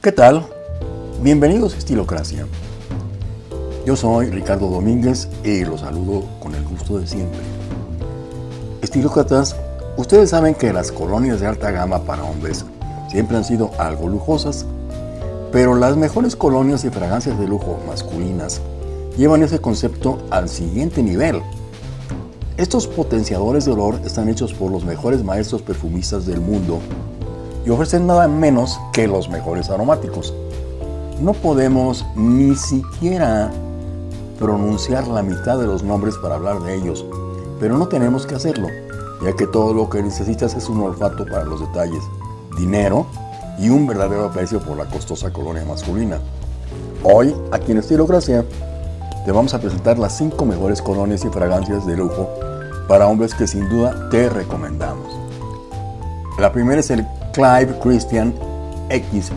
¿Qué tal? Bienvenidos a Estilocracia. Yo soy Ricardo Domínguez y los saludo con el gusto de siempre. Estilócratas, ustedes saben que las colonias de alta gama para hombres siempre han sido algo lujosas, pero las mejores colonias y fragancias de lujo masculinas llevan ese concepto al siguiente nivel. Estos potenciadores de olor están hechos por los mejores maestros perfumistas del mundo y ofrecen nada menos que los mejores aromáticos. No podemos ni siquiera pronunciar la mitad de los nombres para hablar de ellos, pero no tenemos que hacerlo, ya que todo lo que necesitas es un olfato para los detalles, dinero y un verdadero aprecio por la costosa colonia masculina. Hoy, aquí en Estilocracia, te vamos a presentar las 5 mejores colonias y fragancias de lujo para hombres que sin duda te recomendamos. La primera es el Clive Christian X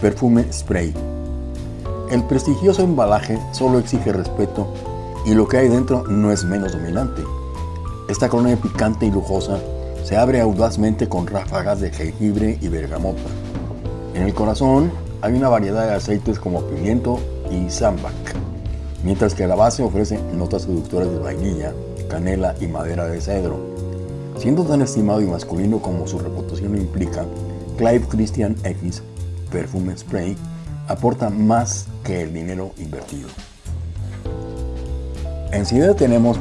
Perfume Spray. El prestigioso embalaje solo exige respeto y lo que hay dentro no es menos dominante. Esta colonia picante y lujosa se abre audazmente con ráfagas de jengibre y bergamota. En el corazón hay una variedad de aceites como pimiento y sambac, mientras que la base ofrece notas seductoras de vainilla, canela y madera de cedro. Siendo tan estimado y masculino como su reputación implica, Clive Christian X Perfume Spray aporta más que el dinero invertido. Enseguida tenemos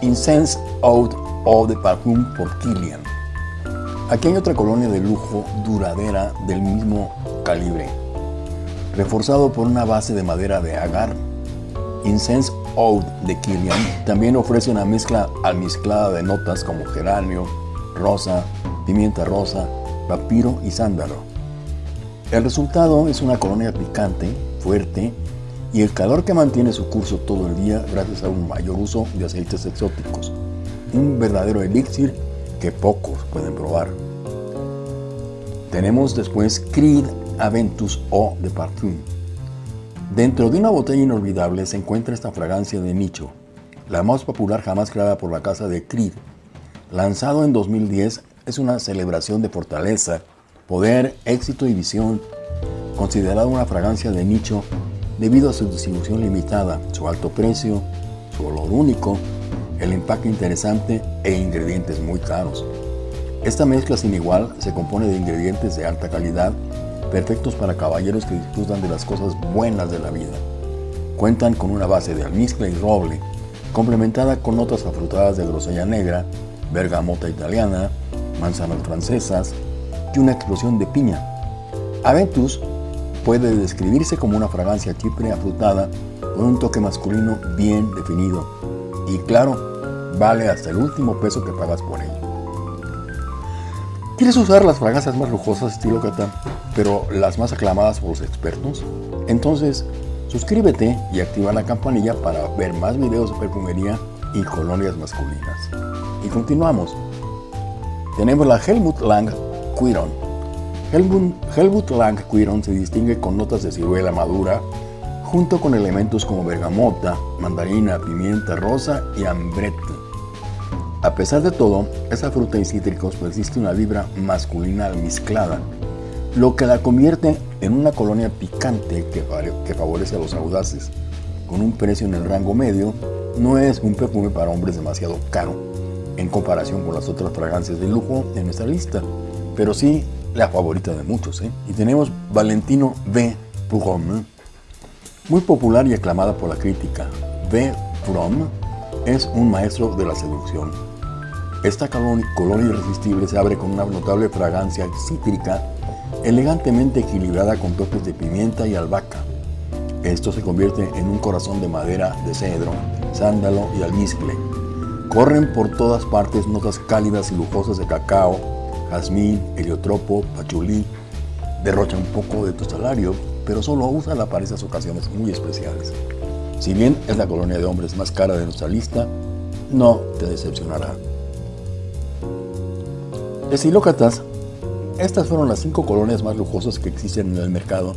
Incense Out of the Parfum por Killian. Aquí hay otra colonia de lujo duradera del mismo calibre, reforzado por una base de madera de agar. Incense Oud de Killian también ofrece una mezcla almizclada de notas como geranio, rosa, pimienta rosa, papiro y sándalo. El resultado es una colonia picante, fuerte y el calor que mantiene su curso todo el día gracias a un mayor uso de aceites exóticos. Un verdadero elixir que pocos pueden probar. Tenemos después Creed Aventus O de Parfum. Dentro de una botella inolvidable se encuentra esta fragancia de nicho, la más popular jamás creada por la casa de Creed. Lanzado en 2010, es una celebración de fortaleza, poder, éxito y visión, considerada una fragancia de nicho debido a su distribución limitada, su alto precio, su olor único, el empaque interesante e ingredientes muy caros. Esta mezcla sin igual se compone de ingredientes de alta calidad perfectos para caballeros que disfrutan de las cosas buenas de la vida. Cuentan con una base de almizcle y roble, complementada con notas afrutadas de grosella negra, bergamota italiana, manzanas francesas y una explosión de piña. Aventus puede describirse como una fragancia chipre afrutada con un toque masculino bien definido y claro, vale hasta el último peso que pagas por ello. ¿Quieres usar las fragancias más lujosas estilo Cata, pero las más aclamadas por los expertos? Entonces, suscríbete y activa la campanilla para ver más videos de perfumería y colonias masculinas. Y continuamos. Tenemos la Helmut Lang Quiron. Helmut, Helmut Lang Quiron se distingue con notas de ciruela madura, junto con elementos como bergamota, mandarina, pimienta rosa y ambrette. A pesar de todo, esa fruta y cítricos persiste una vibra masculina almizclada, lo que la convierte en una colonia picante que, favorece a los audaces. Con un precio en el rango medio, no es un perfume para hombres demasiado caro en comparación con las otras fragancias de lujo de nuestra lista, pero sí la favorita de muchos. ¿eh? Y tenemos Valentino V. Prom, muy popular y aclamada por la crítica. V. Prom es un maestro de la seducción esta colonia irresistible se abre con una notable fragancia cítrica, elegantemente equilibrada con toques de pimienta y albahaca. Esto se convierte en un corazón de madera de cedro, sándalo y almizcle. Corren por todas partes notas cálidas y lujosas de cacao, jazmín, heliotropo, pachulí. Derrocha un poco de tu salario, pero solo úsala para esas ocasiones muy especiales. Si bien es la colonia de hombres más cara de nuestra lista, no te decepcionará. Estilócratas, estas fueron las cinco colonias más lujosas que existen en el mercado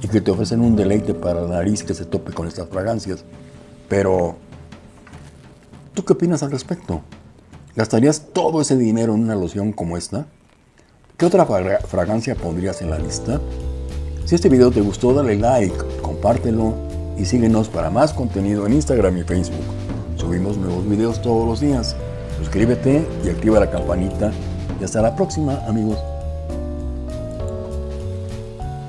y que te ofrecen un deleite para la nariz que se tope con estas fragancias. Pero, ¿tú qué opinas al respecto? ¿Gastarías todo ese dinero en una loción como esta? ¿Qué otra fragancia pondrías en la lista? Si este video te gustó, dale like, compártelo y síguenos para más contenido en Instagram y Facebook. Subimos nuevos videos todos los días. Suscríbete y activa la campanita. Y hasta la próxima, amigos.